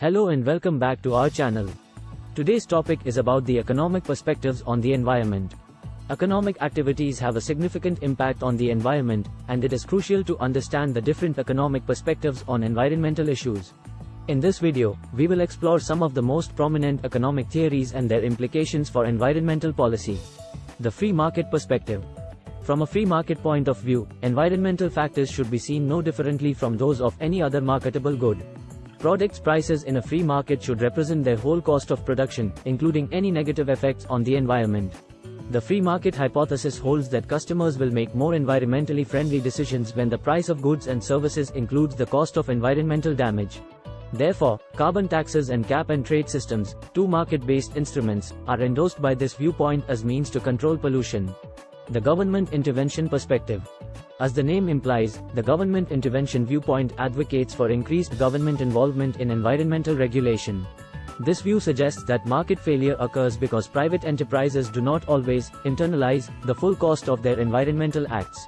Hello and welcome back to our channel. Today's topic is about the economic perspectives on the environment. Economic activities have a significant impact on the environment, and it is crucial to understand the different economic perspectives on environmental issues. In this video, we will explore some of the most prominent economic theories and their implications for environmental policy. The free market perspective. From a free market point of view, environmental factors should be seen no differently from those of any other marketable good. Products prices in a free market should represent their whole cost of production, including any negative effects on the environment. The free market hypothesis holds that customers will make more environmentally friendly decisions when the price of goods and services includes the cost of environmental damage. Therefore, carbon taxes and cap and trade systems, two market-based instruments, are endorsed by this viewpoint as means to control pollution. The government intervention perspective. As the name implies, the government intervention viewpoint advocates for increased government involvement in environmental regulation. This view suggests that market failure occurs because private enterprises do not always internalize the full cost of their environmental acts.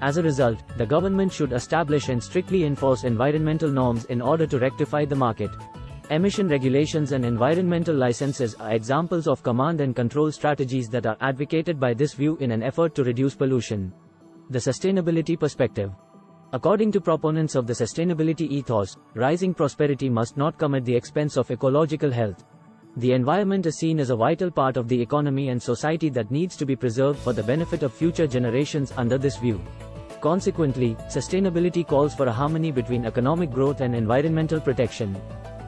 As a result, the government should establish and strictly enforce environmental norms in order to rectify the market. Emission regulations and environmental licenses are examples of command and control strategies that are advocated by this view in an effort to reduce pollution. The sustainability perspective. According to proponents of the sustainability ethos, rising prosperity must not come at the expense of ecological health. The environment is seen as a vital part of the economy and society that needs to be preserved for the benefit of future generations under this view. Consequently, sustainability calls for a harmony between economic growth and environmental protection.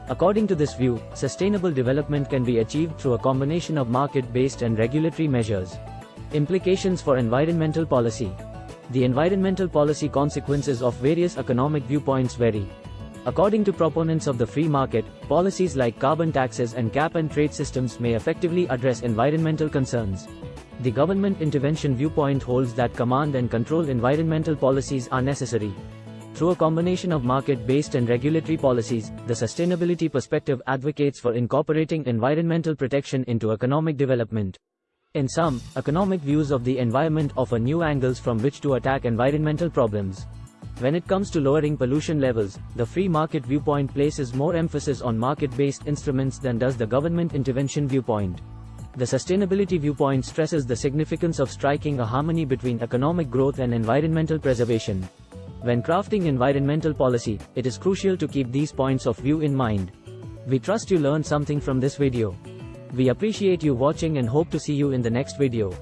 According to this view, sustainable development can be achieved through a combination of market-based and regulatory measures. Implications for environmental policy. The environmental policy consequences of various economic viewpoints vary. According to proponents of the free market, policies like carbon taxes and cap and trade systems may effectively address environmental concerns. The government intervention viewpoint holds that command and control environmental policies are necessary. Through a combination of market-based and regulatory policies, the sustainability perspective advocates for incorporating environmental protection into economic development. In sum, economic views of the environment offer new angles from which to attack environmental problems. When it comes to lowering pollution levels, the free market viewpoint places more emphasis on market-based instruments than does the government intervention viewpoint. The sustainability viewpoint stresses the significance of striking a harmony between economic growth and environmental preservation. When crafting environmental policy, it is crucial to keep these points of view in mind. We trust you learned something from this video. We appreciate you watching and hope to see you in the next video.